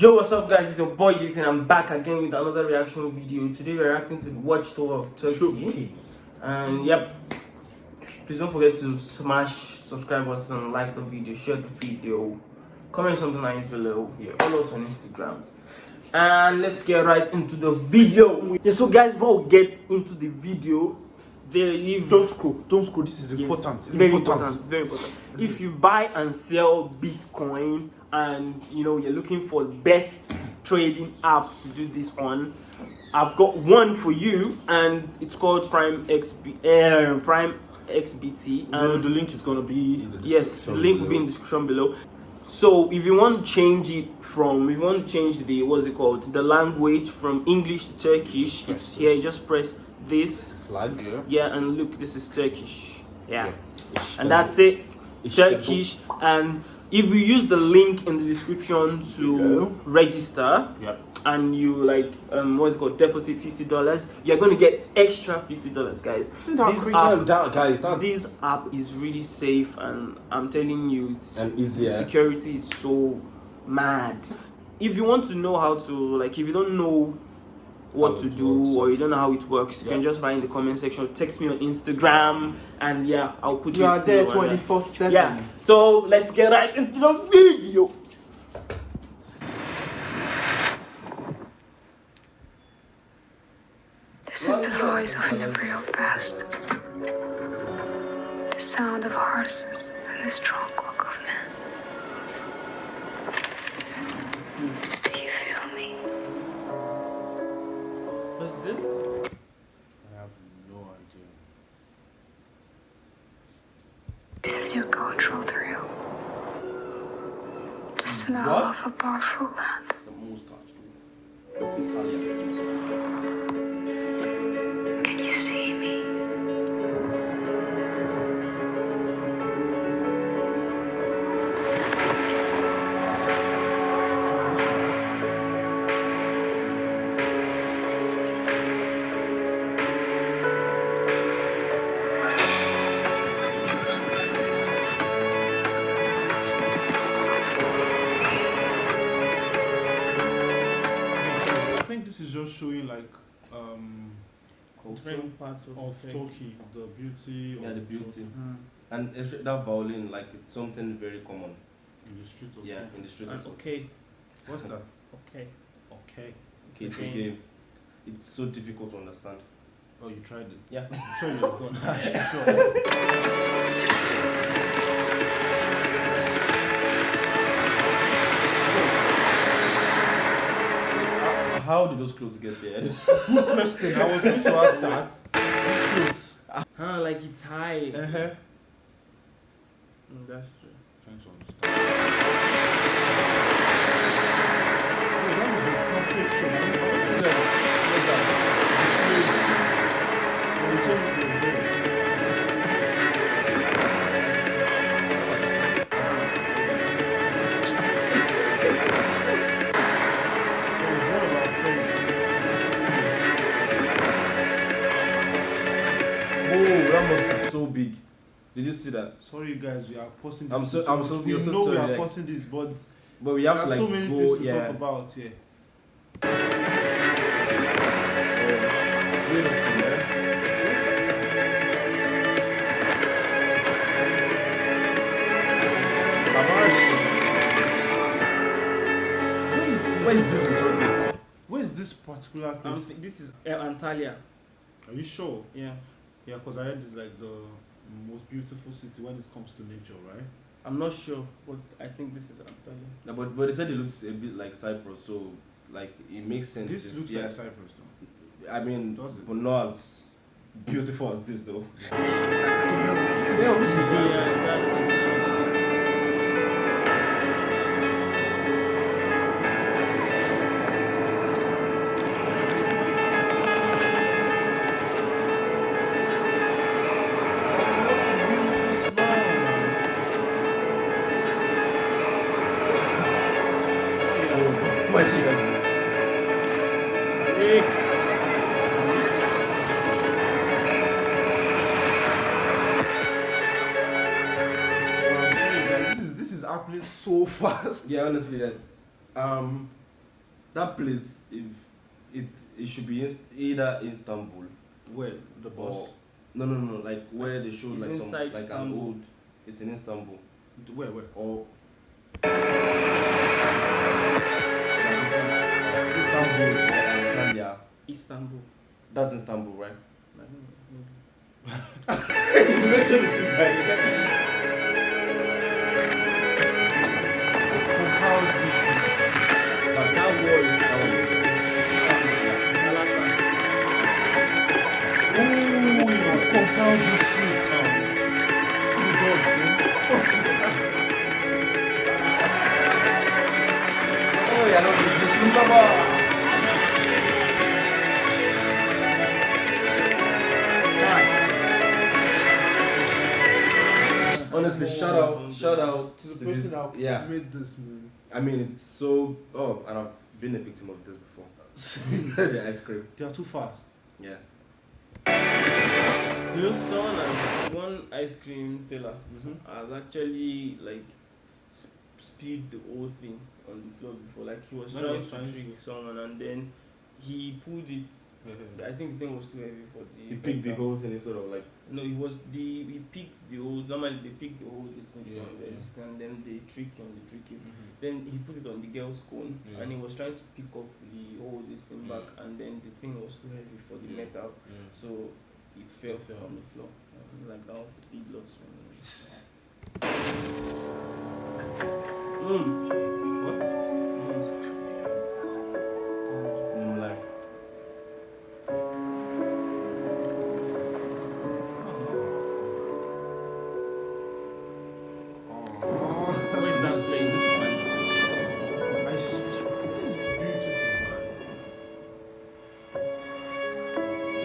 Yo, what's up, guys? It's your boy Jayton. I'm back again with another reaction video. Today, we're reacting to the Watch Tower of Turkey. Turkey. And yep, please don't forget to smash subscribe button, like the video, share the video, comment something nice below. Yeah, follow us on Instagram. And let's get right into the video. Yeah, so guys, before we get into the video, there if Don't scroll. Don't scroll. This is Yes, important. Very important. Very important. If you buy and sell Bitcoin and you know you're looking for the best trading app to do this on, I've got one for you, and it's called Prime XB, uh, Prime XBT. And the link is gonna be in the yes, the description link will be in the description below. So if you want to change it from, if you want to change the what's it called, the language from English to Turkish, it's here. You just press this flag. Yeah. yeah and look this is turkish yeah, Yeah. and that's it It's turkish and if you use the link in the description to Yeah. register Yeah. and you like um what's called deposit 50 dollars you're gonna get extra 50 dollars guys this app, That- guys, that's this app is really safe and i'm telling you it's And easier. security is so mad if you want to know how to like if you don't know what to do or you don't know how it works you can just write in the comment section text me on instagram and yeah i'll put You are there through and, uh, 24 7. yeah so let's get right into the video This is the voice of an imperial past. The sound of horses and the strong walk of men. What's this I have no idea. This is your cultural thrill. The smell What? of a powerful land. Just showing like um different parts of, of Turkey. Turkey, the beauty Yeah, the beauty. Mm. And it's- that violin, like it's something very common. in the street of Yeah, Turkey. in the street. And of okay What's that? okay Okay. It's, it's a game. game. It's so difficult to understand. Oh, you tried it. Yeah. I'm sure you've done that. sure. How, did those clothes get there? Good question. I was going to ask that. These clothes. huh like it's high Uh-huh. Mm, that's true Trying to understand. That must be so big. Did you see that? Sorry guys, we are posting this. I'm so- I'm so- we we're so know we are like- posting this, but But we have are to like so many go, things to yeah. talk about here. Beautiful, man. Where is this? Where is this in Turkey? Where is this particular place? um, this is uh, antalya Are you sure? yeah Yeah, because I heard it's like the most beautiful city when it comes to nature, right? i'm not sure but i think this is antalya No, but but they said it looks a bit like Cyprus, so like it makes sense. This if- looks yeah. like Cyprus now. I mean, Does it? but not as beautiful as this though. yeah that's antalya Why she like I'm this is this is happening so fast. Yeah, honestly, that um, that place, if it it should be in, either Istanbul Where the or boss? no no no like where they showed like some like an old. It's in Istanbul Where where? or. Istanbul or Antalya. Istanbul. That's Istanbul, right? I don't know, maybe. Honestly, shout out, shout out To the to person this- that yeah. made this, man. I mean, it's so. Oh, and I've been a victim of this before. the ice cream. They are too fast. Yeah. You know, someone has one ice cream seller Mm-hmm. has actually like sp- spilled the whole thing on the floor before. Like he was No, trying to trying trick someone, and then he pulled it. I think the thing was too heavy for the. He picked the whole thing instead of like. No, he was the he picked the whole. Normally they pick the whole this thing Yeah, from yeah. this, and then they trick him, they trick him. Mm-hmm. Then he put it on the girl's cone, Yeah. and he was trying to pick up the whole this thing back, and then the thing was too heavy for the metal, so it fell, It fell. on the floor. Like that was a big loss, man. Mm. Mm.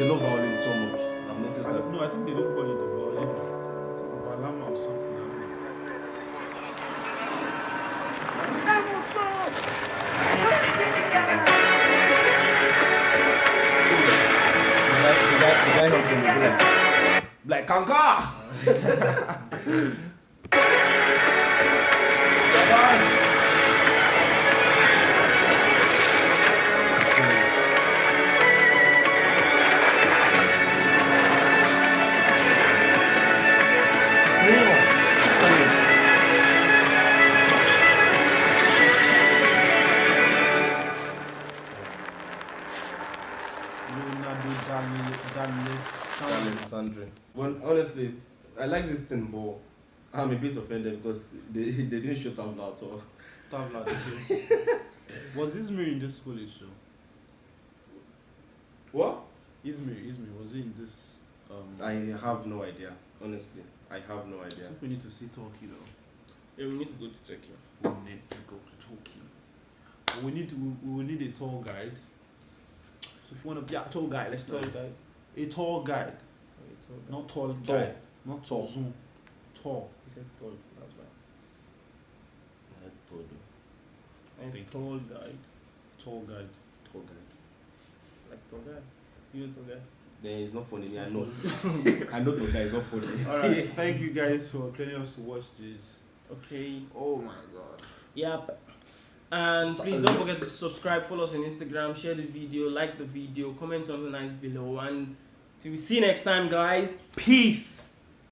They love violin so much. I've noticed. I that. no, I think they don't call it the violin. It's like Bağlama or something. I don't know. The guy, the guy, the guy helped them be like, like Kanka. Leonardo Dale Dale Alessandro. Well, honestly, I like this thing, but I'm a bit offended because they, they didn't show Tabla at all. Tavla. okay. Was Izmir in this college show? What? Izmir, Izmir, was he in this? Um, I have no idea. Honestly, I have no I idea. think we need to see Turkey though. Yeah, we need to go to Turkey. We need to go to Turkey. We need to. We, we will need a tour guide. So if you want to be a tour guide, let's Tour do guide. A tour guide, Oh, he told not tall Tall. guy, not Tall. tall. Zoom, tall. He said tall. That's right. I told you. And Thank you. tall guide, Tall guide. Tall guy. like tall guy. You know tall guy. Then it's not funny. I know. I know tall guy is not funny. All right. Thank you guys for telling us to watch this. Okay. Oh my god. Yep. And please don't forget to subscribe, follow us on Instagram, share the video, like the video, comment something nice below, and till we see you next time, guys. Peace.